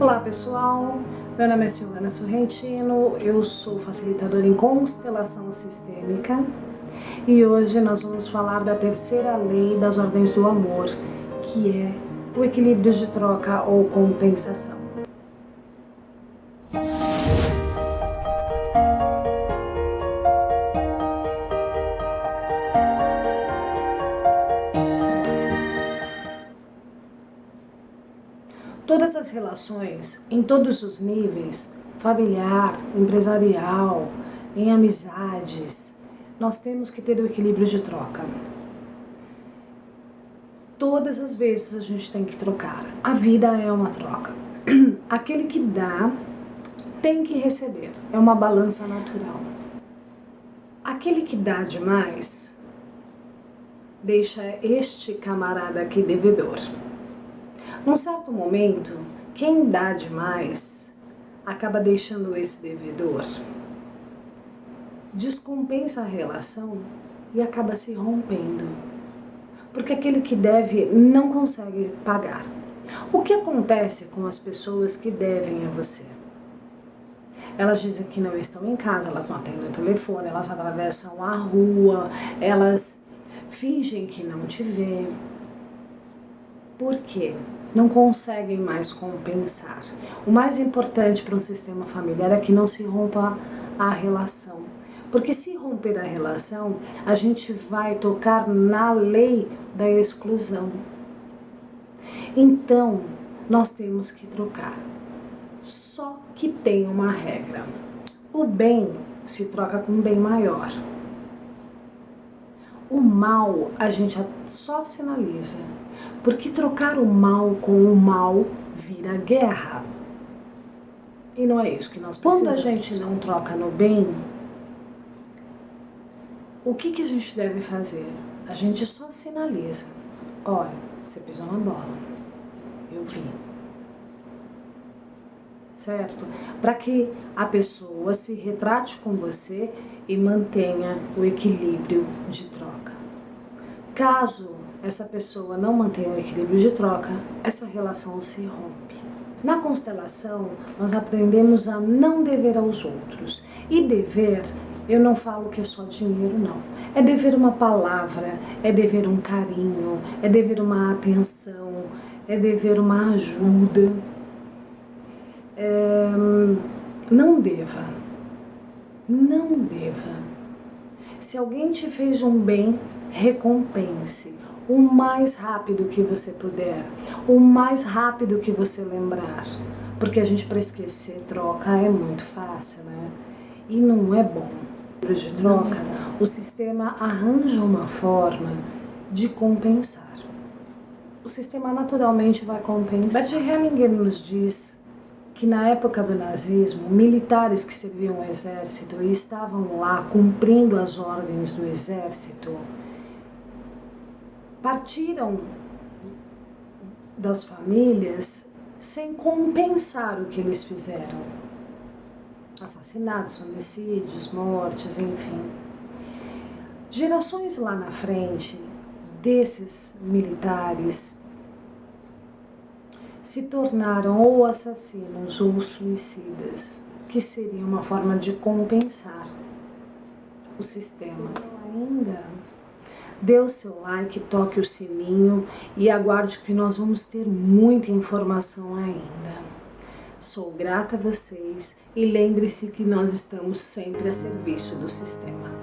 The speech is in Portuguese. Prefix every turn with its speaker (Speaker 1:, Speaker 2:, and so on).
Speaker 1: Olá pessoal, meu nome é Silvana Sorrentino, eu sou facilitadora em constelação sistêmica. E hoje nós vamos falar da terceira lei das ordens do amor, que é o equilíbrio de troca ou compensação. Todas as relações, em todos os níveis, familiar, empresarial, em amizades, nós temos que ter o equilíbrio de troca. Todas as vezes a gente tem que trocar. A vida é uma troca. Aquele que dá tem que receber. É uma balança natural. Aquele que dá demais deixa este camarada aqui devedor. Num certo momento, quem dá demais acaba deixando esse devedor, descompensa a relação e acaba se rompendo. Porque aquele que deve não consegue pagar. O que acontece com as pessoas que devem a você? Elas dizem que não estão em casa, elas não atendem o telefone, elas atravessam a rua, elas fingem que não te vê. Por quê? não conseguem mais compensar. O mais importante para um sistema familiar é que não se rompa a relação. Porque se romper a relação, a gente vai tocar na lei da exclusão. Então, nós temos que trocar. Só que tem uma regra. O bem se troca com um bem maior. O mal a gente só sinaliza, porque trocar o mal com o mal vira guerra. E não é isso que nós precisamos. Quando a gente não troca no bem, o que, que a gente deve fazer? A gente só sinaliza. Olha, você pisou na bola. Eu vi certo? Para que a pessoa se retrate com você e mantenha o equilíbrio de troca. Caso essa pessoa não mantenha o equilíbrio de troca, essa relação se rompe. Na constelação, nós aprendemos a não dever aos outros. E dever, eu não falo que é só dinheiro, não. É dever uma palavra, é dever um carinho, é dever uma atenção, é dever uma ajuda é, não deva. Não deva. Se alguém te fez um bem, recompense o mais rápido que você puder, o mais rápido que você lembrar. Porque a gente, para esquecer troca, é muito fácil, né? E não é bom. De troca, o sistema arranja uma forma de compensar. O sistema naturalmente vai compensar. Bert Hellinger nos diz que na época do nazismo, militares que serviam o exército e estavam lá cumprindo as ordens do exército, partiram das famílias sem compensar o que eles fizeram. Assassinatos, homicídios, mortes, enfim. Gerações lá na frente desses militares se tornaram ou assassinos ou suicidas, que seria uma forma de compensar o sistema. Ainda dê o seu like, toque o sininho e aguarde que nós vamos ter muita informação ainda. Sou grata a vocês e lembre-se que nós estamos sempre a serviço do sistema.